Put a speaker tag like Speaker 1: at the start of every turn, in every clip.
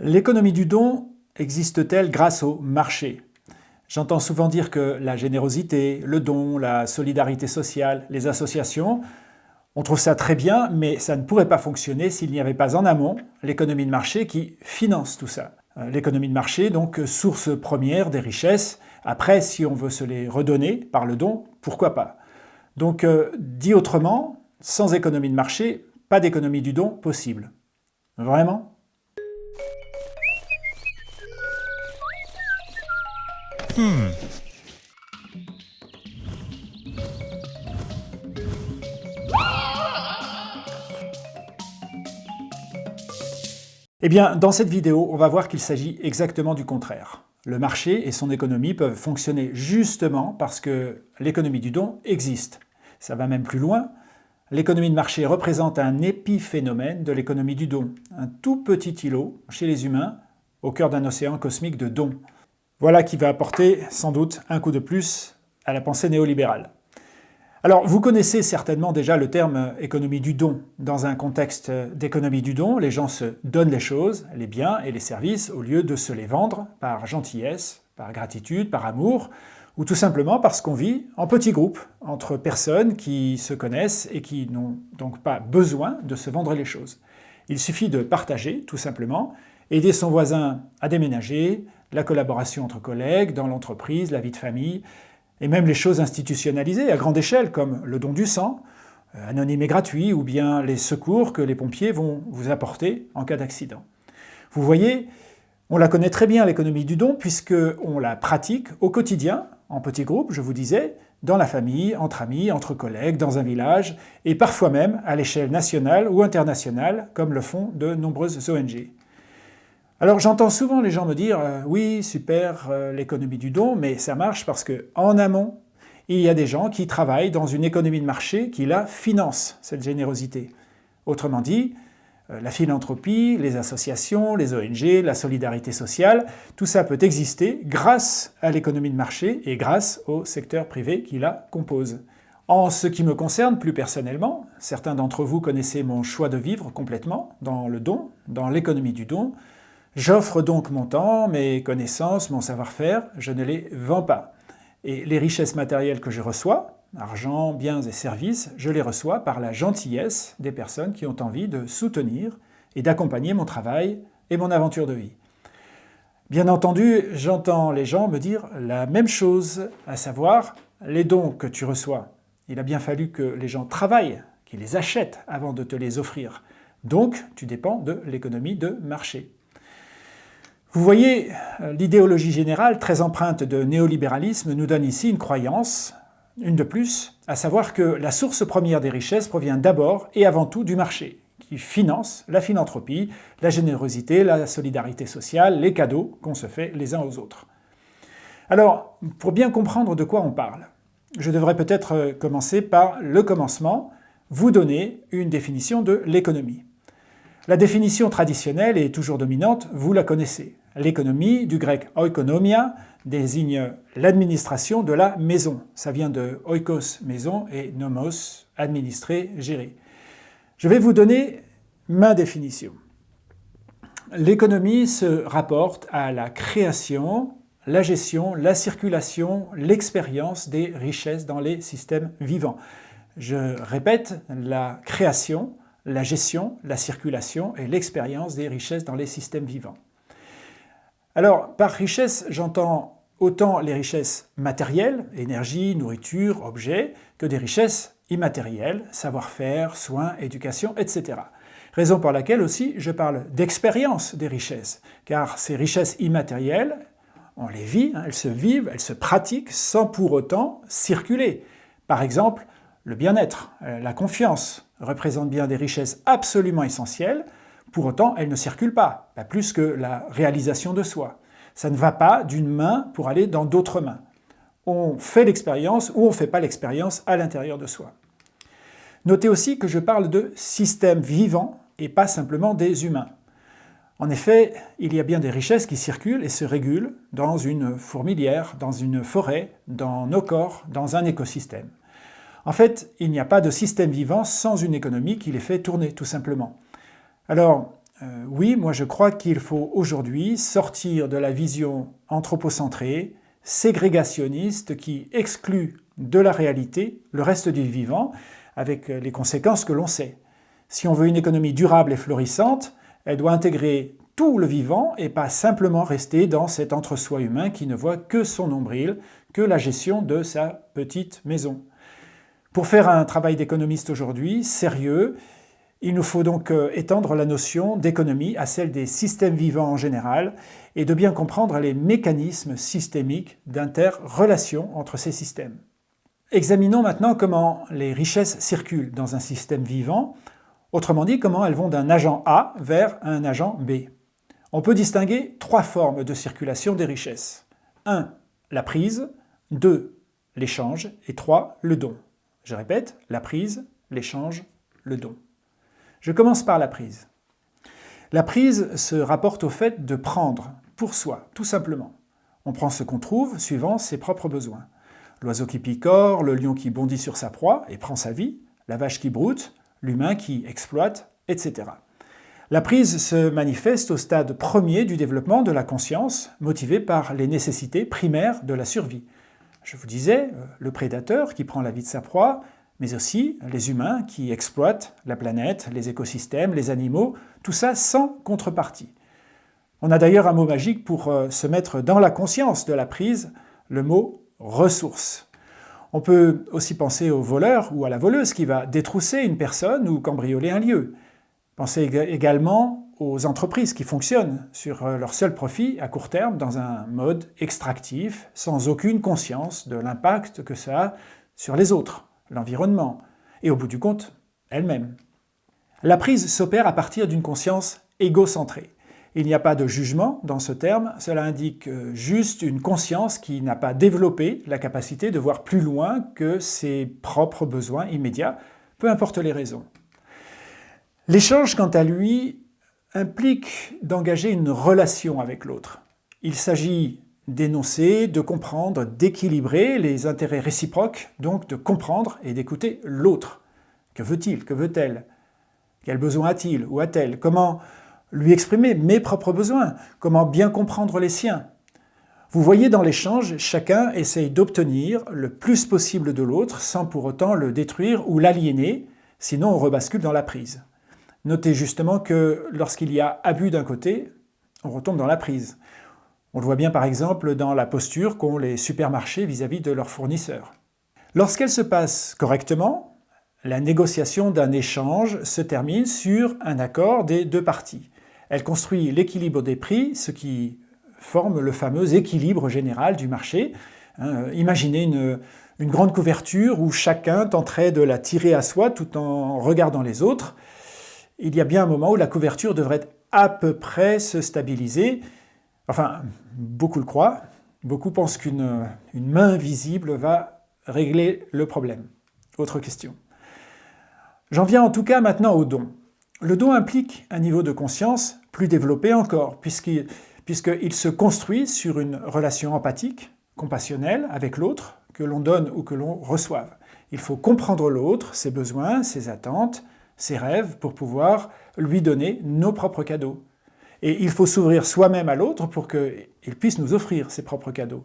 Speaker 1: L'économie du don existe-t-elle grâce au marché? J'entends souvent dire que la générosité, le don, la solidarité sociale, les associations, on trouve ça très bien, mais ça ne pourrait pas fonctionner s'il n'y avait pas en amont l'économie de marché qui finance tout ça. Euh, l'économie de marché, donc source première des richesses. Après, si on veut se les redonner par le don, pourquoi pas? Donc, euh, dit autrement, sans économie de marché, pas d'économie du don possible. Vraiment? Hmm. Eh bien, dans cette vidéo, on va voir qu'il s'agit exactement du contraire. Le marché et son économie peuvent fonctionner justement parce que l'économie du don existe. Ça va même plus loin. L'économie de marché représente un épiphénomène de l'économie du don, un tout petit îlot chez les humains au cœur d'un océan cosmique de dons. Voilà qui va apporter sans doute un coup de plus à la pensée néolibérale. Alors, vous connaissez certainement déjà le terme économie du don. Dans un contexte d'économie du don, les gens se donnent les choses, les biens et les services, au lieu de se les vendre par gentillesse, par gratitude, par amour, ou tout simplement parce qu'on vit en petits groupes, entre personnes qui se connaissent et qui n'ont donc pas besoin de se vendre les choses. Il suffit de partager, tout simplement, aider son voisin à déménager, la collaboration entre collègues, dans l'entreprise, la vie de famille, et même les choses institutionnalisées à grande échelle, comme le don du sang, euh, anonyme et gratuit, ou bien les secours que les pompiers vont vous apporter en cas d'accident. Vous voyez, on la connaît très bien l'économie du don, puisqu'on la pratique au quotidien, en petits groupes, je vous disais, dans la famille, entre amis, entre collègues, dans un village, et parfois même à l'échelle nationale ou internationale, comme le font de nombreuses ONG. Alors j'entends souvent les gens me dire euh, oui, super, euh, l'économie du don », mais ça marche parce qu'en amont, il y a des gens qui travaillent dans une économie de marché qui la finance, cette générosité. Autrement dit, euh, la philanthropie, les associations, les ONG, la solidarité sociale, tout ça peut exister grâce à l'économie de marché et grâce au secteur privé qui la compose. En ce qui me concerne plus personnellement, certains d'entre vous connaissez mon choix de vivre complètement dans le don, dans l'économie du don, J'offre donc mon temps, mes connaissances, mon savoir-faire, je ne les vends pas. Et les richesses matérielles que je reçois, argent, biens et services, je les reçois par la gentillesse des personnes qui ont envie de soutenir et d'accompagner mon travail et mon aventure de vie. Bien entendu, j'entends les gens me dire la même chose, à savoir les dons que tu reçois. Il a bien fallu que les gens travaillent, qu'ils les achètent avant de te les offrir. Donc, tu dépends de l'économie de marché. Vous voyez, euh, l'idéologie générale, très empreinte de néolibéralisme, nous donne ici une croyance, une de plus, à savoir que la source première des richesses provient d'abord et avant tout du marché, qui finance la philanthropie, la générosité, la solidarité sociale, les cadeaux qu'on se fait les uns aux autres. Alors, pour bien comprendre de quoi on parle, je devrais peut-être euh, commencer par le commencement, vous donner une définition de l'économie. La définition traditionnelle est toujours dominante, vous la connaissez. L'économie, du grec oikonomia, désigne l'administration de la maison. Ça vient de oikos, maison, et nomos, administrer, gérer. Je vais vous donner ma définition. L'économie se rapporte à la création, la gestion, la circulation, l'expérience des richesses dans les systèmes vivants. Je répète, la création, la gestion, la circulation et l'expérience des richesses dans les systèmes vivants. Alors, par richesse, j'entends autant les richesses matérielles, énergie, nourriture, objets, que des richesses immatérielles, savoir-faire, soins, éducation, etc. Raison pour laquelle aussi je parle d'expérience des richesses, car ces richesses immatérielles, on les vit, hein, elles se vivent, elles se pratiquent sans pour autant circuler. Par exemple, le bien-être, euh, la confiance, représentent bien des richesses absolument essentielles, pour autant elles ne circulent pas, pas plus que la réalisation de soi. Ça ne va pas d'une main pour aller dans d'autres mains. On fait l'expérience ou on ne fait pas l'expérience à l'intérieur de soi. Notez aussi que je parle de systèmes vivants et pas simplement des humains. En effet, il y a bien des richesses qui circulent et se régulent dans une fourmilière, dans une forêt, dans nos corps, dans un écosystème. En fait, il n'y a pas de système vivant sans une économie qui les fait tourner, tout simplement. Alors, euh, oui, moi je crois qu'il faut aujourd'hui sortir de la vision anthropocentrée, ségrégationniste, qui exclut de la réalité le reste du vivant, avec les conséquences que l'on sait. Si on veut une économie durable et florissante, elle doit intégrer tout le vivant et pas simplement rester dans cet entre-soi humain qui ne voit que son nombril, que la gestion de sa petite maison. Pour faire un travail d'économiste aujourd'hui, sérieux, il nous faut donc euh, étendre la notion d'économie à celle des systèmes vivants en général et de bien comprendre les mécanismes systémiques d'interrelation entre ces systèmes. Examinons maintenant comment les richesses circulent dans un système vivant, autrement dit comment elles vont d'un agent A vers un agent B. On peut distinguer trois formes de circulation des richesses. 1. La prise, 2. L'échange et 3. Le don. Je répète, la prise, l'échange, le don. Je commence par la prise. La prise se rapporte au fait de prendre, pour soi, tout simplement. On prend ce qu'on trouve suivant ses propres besoins. L'oiseau qui picore, le lion qui bondit sur sa proie et prend sa vie, la vache qui broute, l'humain qui exploite, etc. La prise se manifeste au stade premier du développement de la conscience, motivée par les nécessités primaires de la survie. Je vous disais, euh, le prédateur qui prend la vie de sa proie, mais aussi les humains qui exploitent la planète, les écosystèmes, les animaux, tout ça sans contrepartie. On a d'ailleurs un mot magique pour euh, se mettre dans la conscience de la prise, le mot « ressource ». On peut aussi penser au voleur ou à la voleuse qui va détrousser une personne ou cambrioler un lieu. Pensez également aux entreprises qui fonctionnent sur euh, leur seul profit à court terme dans un mode extractif, sans aucune conscience de l'impact que ça a sur les autres l'environnement, et au bout du compte, elle-même. La prise s'opère à partir d'une conscience égocentrée. Il n'y a pas de jugement dans ce terme, cela indique juste une conscience qui n'a pas développé la capacité de voir plus loin que ses propres besoins immédiats, peu importe les raisons. L'échange, quant à lui, implique d'engager une relation avec l'autre. Il s'agit d'énoncer, de comprendre, d'équilibrer les intérêts réciproques, donc de comprendre et d'écouter l'autre. Que veut-il? Que veut-elle? Quel besoin a-t-il ou a-t-elle? Comment lui exprimer mes propres besoins? Comment bien comprendre les siens? Vous voyez dans l'échange, chacun essaye d'obtenir le plus possible de l'autre sans pour autant le détruire ou l'aliéner, sinon on rebascule dans la prise. Notez justement que lorsqu'il y a abus d'un côté, on retombe dans la prise. On le voit bien par exemple dans la posture qu'ont les supermarchés vis-à-vis de leurs fournisseurs. Lorsqu'elle se passe correctement, la négociation d'un échange se termine sur un accord des deux parties. Elle construit l'équilibre des prix, ce qui forme le fameux équilibre général du marché. Hein, imaginez une, une grande couverture où chacun tenterait de la tirer à soi tout en regardant les autres. Il y a bien un moment où la couverture devrait à peu près se stabiliser, Enfin, beaucoup le croient. Beaucoup pensent qu'une main visible va régler le problème. Autre question. J'en viens en tout cas maintenant au don. Le don implique un niveau de conscience plus développé encore, puisqu'il se construit sur une relation empathique, compassionnelle avec l'autre, que l'on donne ou que l'on reçoive. Il faut comprendre l'autre, ses besoins, ses attentes, ses rêves, pour pouvoir lui donner nos propres cadeaux. Et il faut s'ouvrir soi-même à l'autre pour qu'il puisse nous offrir ses propres cadeaux.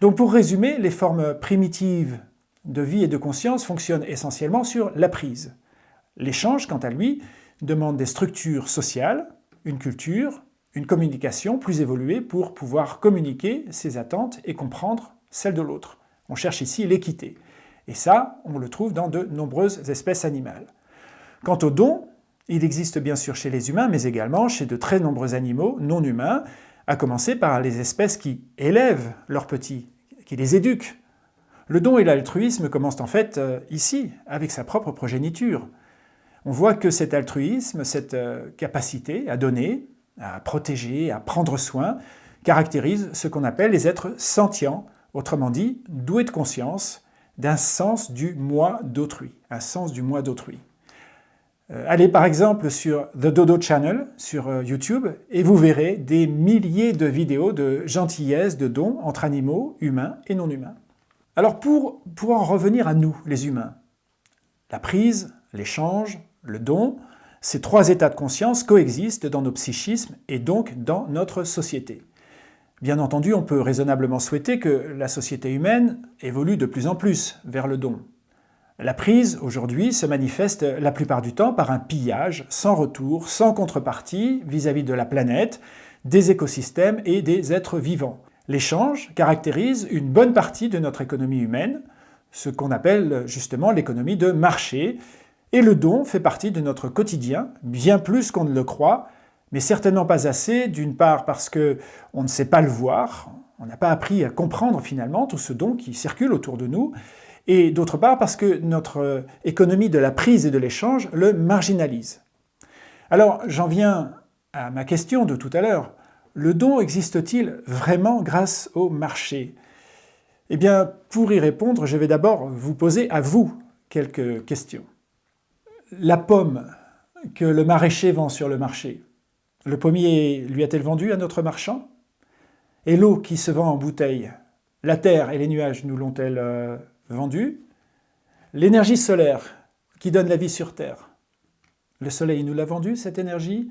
Speaker 1: Donc pour résumer, les formes primitives de vie et de conscience fonctionnent essentiellement sur la prise. L'échange, quant à lui, demande des structures sociales, une culture, une communication plus évoluée pour pouvoir communiquer ses attentes et comprendre celles de l'autre. On cherche ici l'équité. Et ça, on le trouve dans de nombreuses espèces animales. Quant au don, il existe bien sûr chez les humains, mais également chez de très nombreux animaux non humains, à commencer par les espèces qui élèvent leurs petits, qui les éduquent. Le don et l'altruisme commencent en fait euh, ici, avec sa propre progéniture. On voit que cet altruisme, cette euh, capacité à donner, à protéger, à prendre soin, caractérise ce qu'on appelle les êtres sentients, autrement dit, doués de conscience, d'un sens du moi d'autrui, un sens du moi d'autrui. Euh, allez par exemple sur The Dodo Channel sur euh, YouTube et vous verrez des milliers de vidéos de gentillesse, de dons entre animaux, humains et non humains. Alors pour, pour en revenir à nous, les humains, la prise, l'échange, le don, Ces trois états de conscience coexistent dans nos psychismes et donc dans notre société. Bien entendu, on peut raisonnablement souhaiter que la société humaine évolue de plus en plus vers le don. La prise, aujourd'hui, se manifeste la plupart du temps par un pillage sans retour, sans contrepartie vis-à-vis -vis de la planète, des écosystèmes et des êtres vivants. L'échange caractérise une bonne partie de notre économie humaine, ce qu'on appelle justement l'économie de marché, et le don fait partie de notre quotidien, bien plus qu'on ne le croit, mais certainement pas assez, d'une part parce qu'on ne sait pas le voir, on n'a pas appris à comprendre finalement tout ce don qui circule autour de nous, et d'autre part parce que notre économie de la prise et de l'échange le marginalise. Alors j'en viens à ma question de tout à l'heure. Le don existe-t-il vraiment grâce au marché? Eh bien, pour y répondre, je vais d'abord vous poser à vous quelques questions. La pomme que le maraîcher vend sur le marché, le pommier lui a-t-elle vendu à notre marchand? Et l'eau qui se vend en bouteille, la terre et les nuages nous l'ont-elles euh, vendu. L'énergie solaire qui donne la vie sur Terre. Le Soleil nous l'a vendu, cette énergie.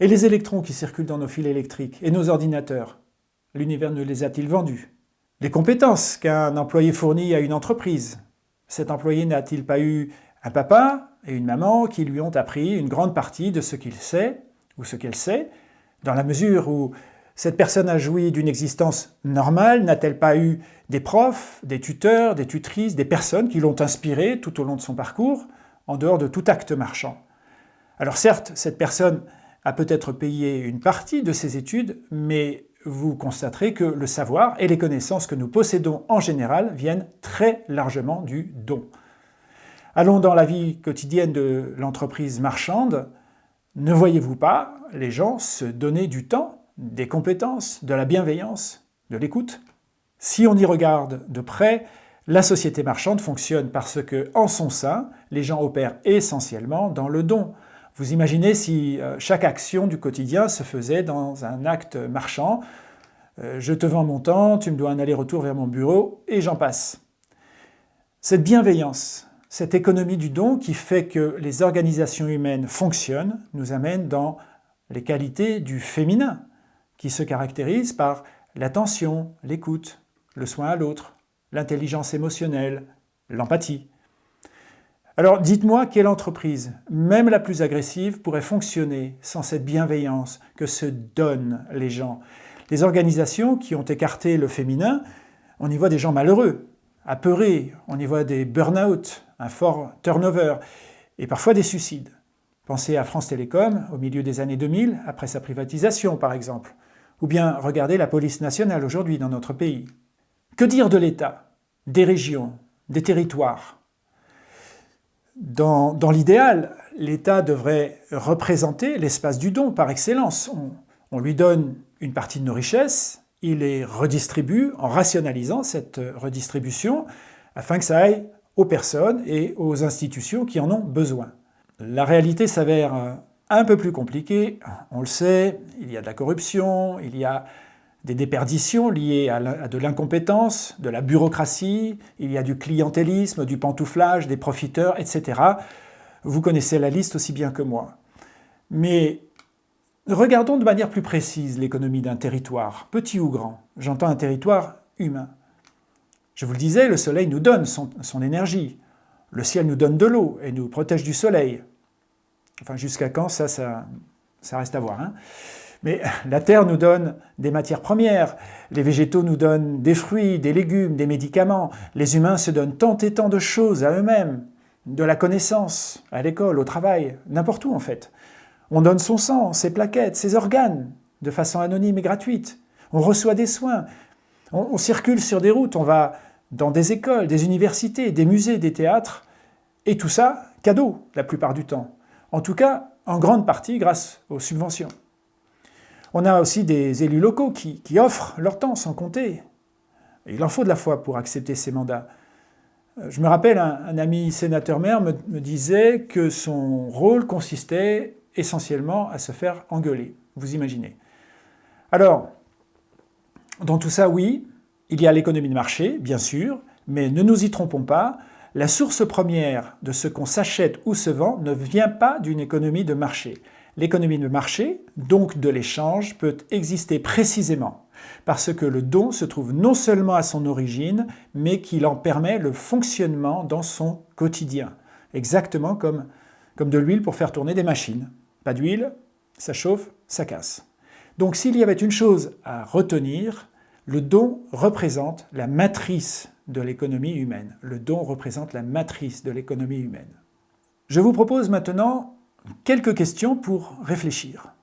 Speaker 1: Et les électrons qui circulent dans nos fils électriques et nos ordinateurs. L'univers nous les a-t-il vendus? Les compétences qu'un employé fournit à une entreprise. Cet employé n'a-t-il pas eu un papa et une maman qui lui ont appris une grande partie de ce qu'il sait, ou ce qu'elle sait, dans la mesure où cette personne a joui d'une existence normale. N'a-t-elle pas eu des profs, des tuteurs, des tutrices, des personnes qui l'ont inspirée tout au long de son parcours, en dehors de tout acte marchand? Alors certes, cette personne a peut-être payé une partie de ses études, mais vous constaterez que le savoir et les connaissances que nous possédons en général viennent très largement du don. Allons dans la vie quotidienne de l'entreprise marchande, ne voyez-vous pas les gens se donner du temps des compétences, de la bienveillance, de l'écoute. Si on y regarde de près, la société marchande fonctionne parce que, en son sein, les gens opèrent essentiellement dans le don. Vous imaginez si euh, chaque action du quotidien se faisait dans un acte marchand, euh, je te vends mon temps, tu me dois un aller-retour vers mon bureau, et j'en passe. Cette bienveillance, cette économie du don qui fait que les organisations humaines fonctionnent, nous amène dans les qualités du féminin, qui se caractérise par l'attention, l'écoute, le soin à l'autre, l'intelligence émotionnelle, l'empathie. Alors dites-moi quelle entreprise, même la plus agressive, pourrait fonctionner sans cette bienveillance que se donnent les gens. Les organisations qui ont écarté le féminin, on y voit des gens malheureux, apeurés, on y voit des burn-out, un fort turnover, et parfois des suicides. Pensez à France Télécom au milieu des années 2000, après sa privatisation par exemple. Ou bien regardez la police nationale aujourd'hui dans notre pays. Que dire de l'État, des régions, des territoires? Dans, l'idéal, l'État devrait représenter l'espace du don par excellence. On, lui donne une partie de nos richesses, il les redistribue en rationalisant cette redistribution afin que ça aille aux personnes et aux institutions qui en ont besoin. La réalité s'avère un peu plus compliqué, on le sait, il y a de la corruption, il y a des déperditions liées à de l'incompétence, de la bureaucratie, il y a du clientélisme, du pantouflage, des profiteurs, etc. Vous connaissez la liste aussi bien que moi. Mais regardons de manière plus précise l'économie d'un territoire, petit ou grand. J'entends un territoire humain. Je vous le disais, le soleil nous donne son, énergie. Le ciel nous donne de l'eau et nous protège du soleil. Enfin, jusqu'à quand, ça, ça, reste à voir. Hein. Mais la terre nous donne des matières premières, les végétaux nous donnent des fruits, des légumes, des médicaments, les humains se donnent tant et tant de choses à eux-mêmes, de la connaissance, à l'école, au travail, n'importe où en fait. On donne son sang, ses plaquettes, ses organes, de façon anonyme et gratuite. On reçoit des soins, on circule sur des routes, on va dans des écoles, des universités, des musées, des théâtres, et tout ça, cadeau la plupart du temps. En tout cas, en grande partie grâce aux subventions. On a aussi des élus locaux qui, offrent leur temps sans compter. il en faut de la foi pour accepter ces mandats. Euh, je me rappelle, un, ami sénateur-maire me, me, disait que son rôle consistait essentiellement à se faire engueuler. Vous imaginez. Alors, dans tout ça, oui, il y a l'économie de marché, bien sûr, mais ne nous y trompons pas, La source première de ce qu'on s'achète ou se vend ne vient pas d'une économie de marché. L'économie de marché, donc de l'échange, peut exister précisément parce que le don se trouve non seulement à son origine, mais qu'il en permet le fonctionnement dans son quotidien. Exactement comme, de l'huile pour faire tourner des machines. Pas d'huile, ça chauffe, ça casse. Donc s'il y avait une chose à retenir, le don représente la matrice de l'économie humaine. Le don représente la matrice de l'économie humaine. Je vous propose maintenant quelques questions pour réfléchir.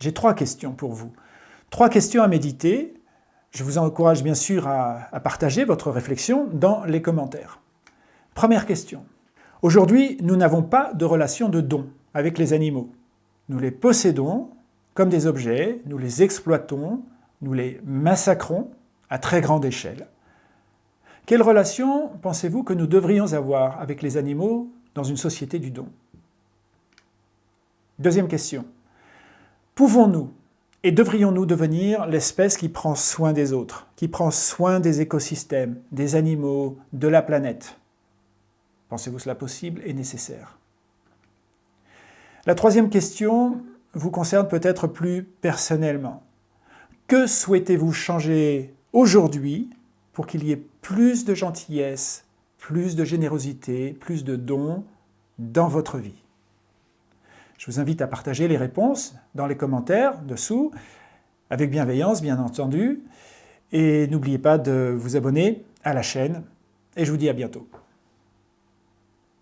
Speaker 1: J'ai trois questions pour vous. Trois questions à méditer. Je vous encourage bien sûr à, à partager votre réflexion dans les commentaires. Première question. Aujourd'hui, nous n'avons pas de relation de don avec les animaux. Nous les possédons comme des objets, nous les exploitons, nous les massacrons à très grande échelle. Quelle relation pensez-vous que nous devrions avoir avec les animaux dans une société du don? Deuxième question. Pouvons-nous et devrions-nous devenir l'espèce qui prend soin des autres, qui prend soin des écosystèmes, des animaux, de la planète? Pensez-vous cela possible et nécessaire? La troisième question vous concerne peut-être plus personnellement. Que souhaitez-vous changer aujourd'hui pour qu'il y ait plus de gentillesse, plus de générosité, plus de dons dans votre vie? Je vous invite à partager les réponses dans les commentaires dessous, avec bienveillance bien entendu, et n'oubliez pas de vous abonner à la chaîne, et je vous dis à bientôt.